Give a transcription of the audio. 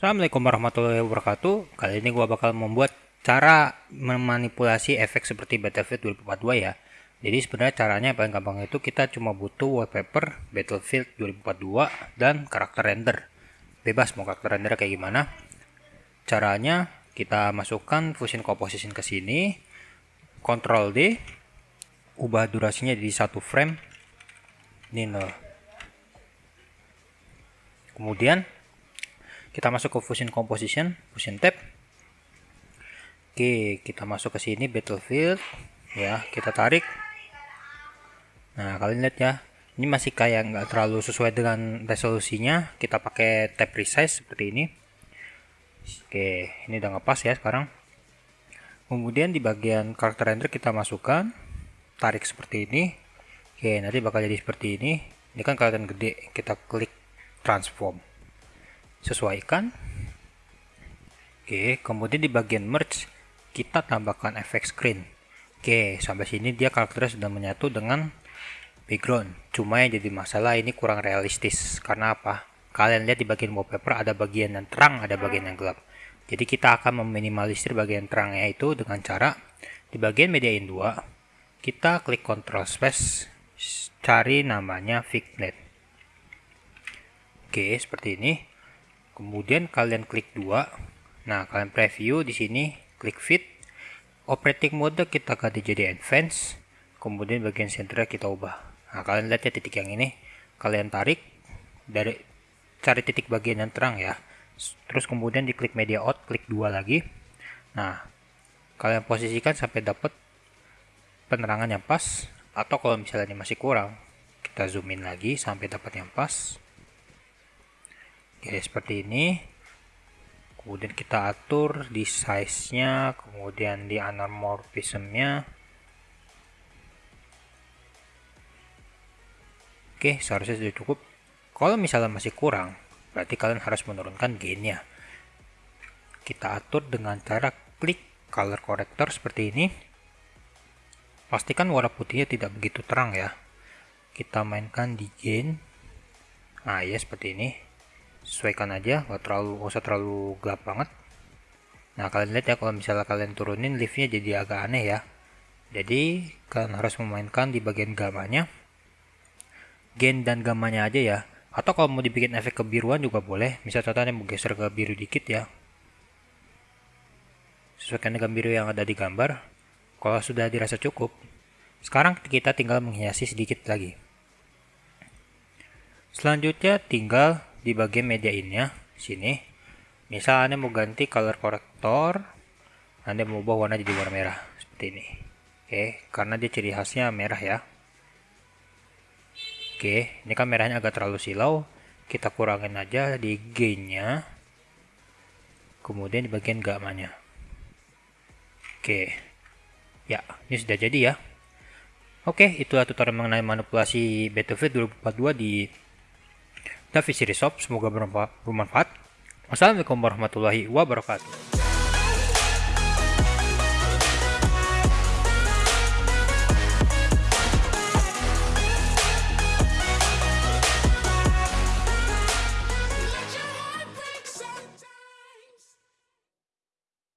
Assalamualaikum warahmatullahi wabarakatuh. Kali ini gua bakal membuat cara memanipulasi efek seperti Battlefield 2042 ya. Jadi sebenarnya caranya paling gampang itu kita cuma butuh wallpaper Battlefield 2042 dan karakter render. Bebas mau karakter render kayak gimana. Caranya kita masukkan Fusion Composition ke sini Ctrl D Ubah durasinya jadi satu frame. Ini loh. Kemudian kita masuk ke fusion composition fusion tab oke kita masuk ke sini battlefield. Ya kita tarik. Nah kalian lihat ya ini masih kayak nggak terlalu sesuai dengan resolusinya. Kita pakai tab resize seperti ini. Oke ini udah ngepas ya sekarang. Kemudian di bagian karakter render kita masukkan tarik seperti ini. Oke nanti bakal jadi seperti ini. Ini kan kelihatan gede. Kita klik transform sesuaikan. Oke kemudian di bagian merge kita tambahkan efek screen. Oke sampai sini dia karakternya sudah menyatu dengan background. Cuma yang jadi masalah ini kurang realistis. Karena apa? Kalian lihat di bagian wallpaper ada bagian yang terang ada bagian yang gelap. Jadi kita akan meminimalisir bagian terangnya itu dengan cara di bagian media in 2 kita klik control space cari namanya Fignet. Oke seperti ini kemudian kalian klik dua. Nah kalian preview di sini klik fit. Operating mode kita ganti jadi advance. Kemudian bagian center kita ubah. Nah kalian lihat ya titik yang ini. Kalian tarik dari cari titik bagian yang terang ya. Terus kemudian diklik media out klik dua lagi. Nah kalian posisikan sampai dapat penerangan yang pas. Atau kalau misalnya ini masih kurang kita zoom in lagi sampai dapat yang pas Oke, seperti ini. Kemudian kita atur di size-nya, kemudian di anamorphism-nya. Oke, seharusnya sudah cukup. Kalau misalnya masih kurang, berarti kalian harus menurunkan gain-nya. Kita atur dengan cara klik color corrector seperti ini. Pastikan warna putihnya tidak begitu terang ya. Kita mainkan di gain. Nah, ya seperti ini sesuaikan aja nggak terlalu nggak usah terlalu gelap banget. Nah kalian lihat ya kalau misalnya kalian turunin liftnya jadi agak aneh ya. Jadi kalian harus memainkan di bagian gamanya. Gain dan gamanya aja ya. Atau kalau mau dibikin efek kebiruan juga boleh. Misal contohnya mau geser ke biru dikit ya. Sesuaikan dengan biru yang ada di gambar. Kalau sudah dirasa cukup sekarang kita tinggal menghiasi sedikit lagi. Selanjutnya tinggal di bagian media innya sini. Misal anda mau ganti color corrector anda mau ubah warna jadi warna merah seperti ini. Oke karena dia ciri khasnya merah ya. Oke ini kan merahnya agak terlalu silau. Kita kurangin aja di gainnya. Kemudian di bagian gamanya oke. Ya ini sudah jadi ya. Oke, itulah tutorial mengenai manipulasi Battlefield 2042 di Davi Sirisop, semoga bermanfaat. Wassalamualaikum warahmatullahi wabarakatuh.